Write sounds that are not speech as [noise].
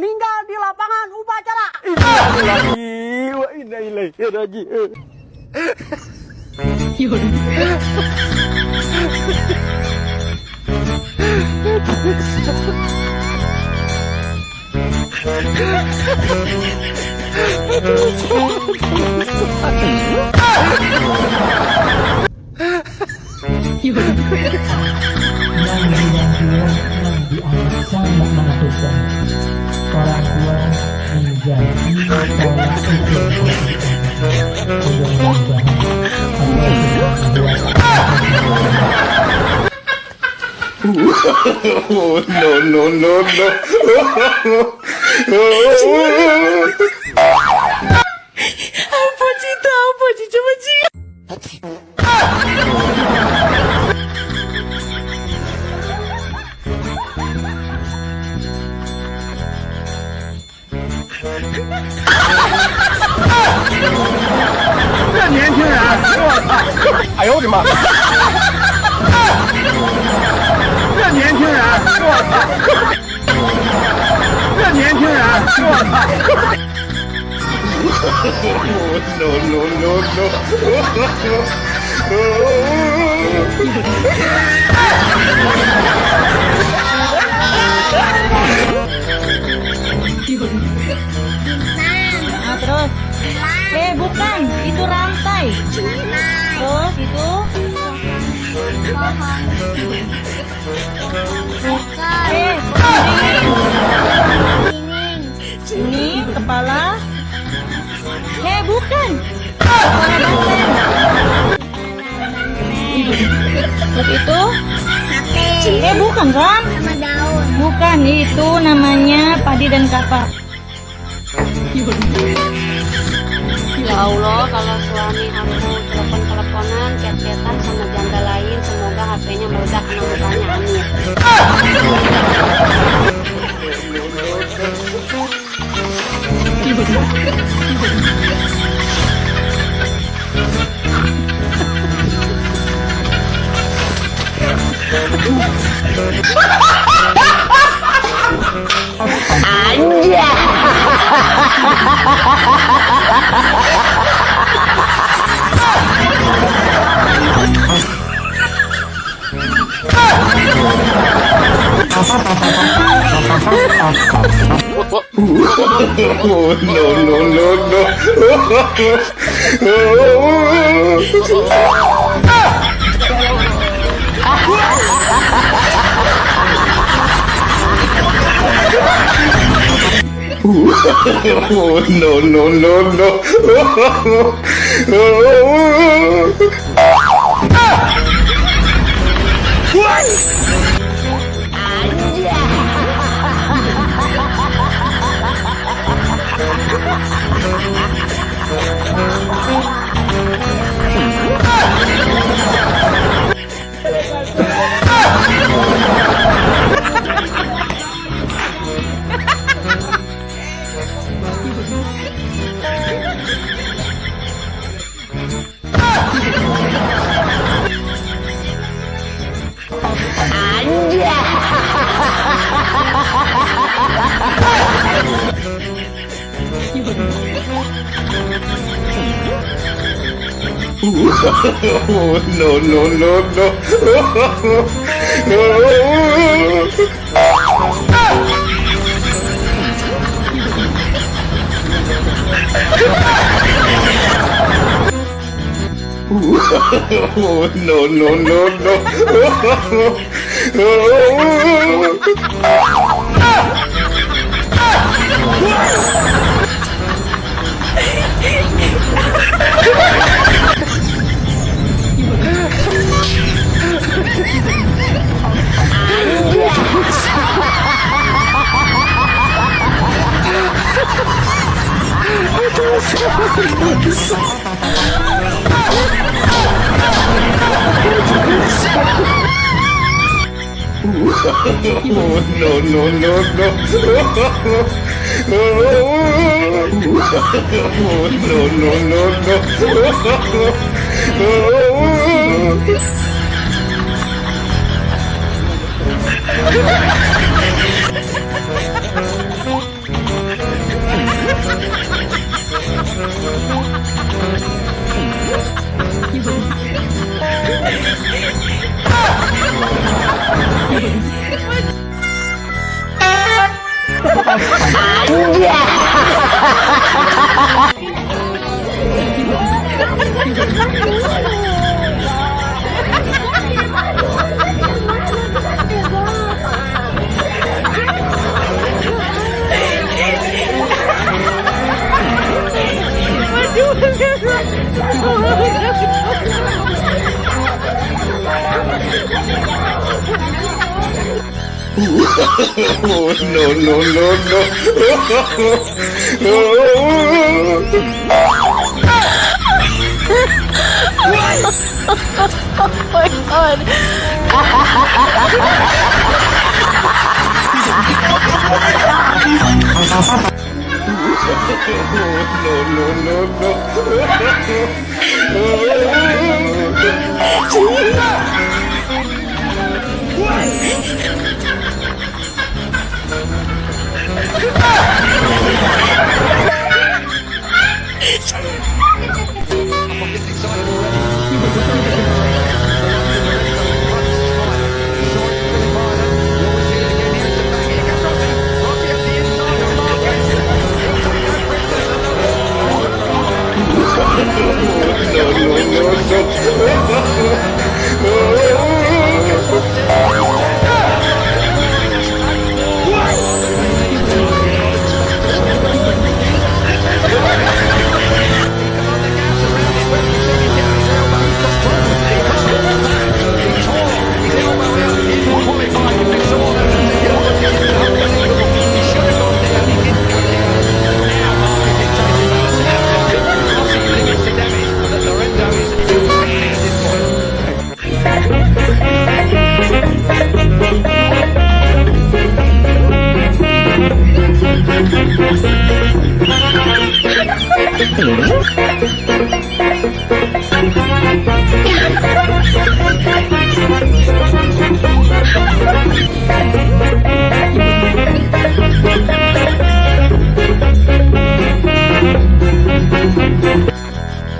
meninggal di lapangan upacara. Yang. oh, no, no, no, no. oh, oh, oh, oh. Apa cerita? Apa cerita macam? 我操！哎呦我的妈！这年轻人，我操！这年轻人，我操！No no no no！啊，对了，哎，不，不是，那不是。Rantai. Terus itu. Eh, ini. Kepala. Eh, bukan. Kepala. Terus itu. Eh, bukan kan? sama daun. Bukan, itu namanya padi dan kapak. Kalau suami aku telepon-teleponan, chat-chatan sama janda lain, semoga HP-nya meledak kena mukanya. Oh, no, no, no, no. Oh, no, no, no, no. Ah! Oh, [laughs] no, no, no, no. Oh, [laughs] no, no, no, no. [laughs] Oh, no, no, no, no. Oh, no, no, no, no. Oh, no, no, no, no. no, no, no, no.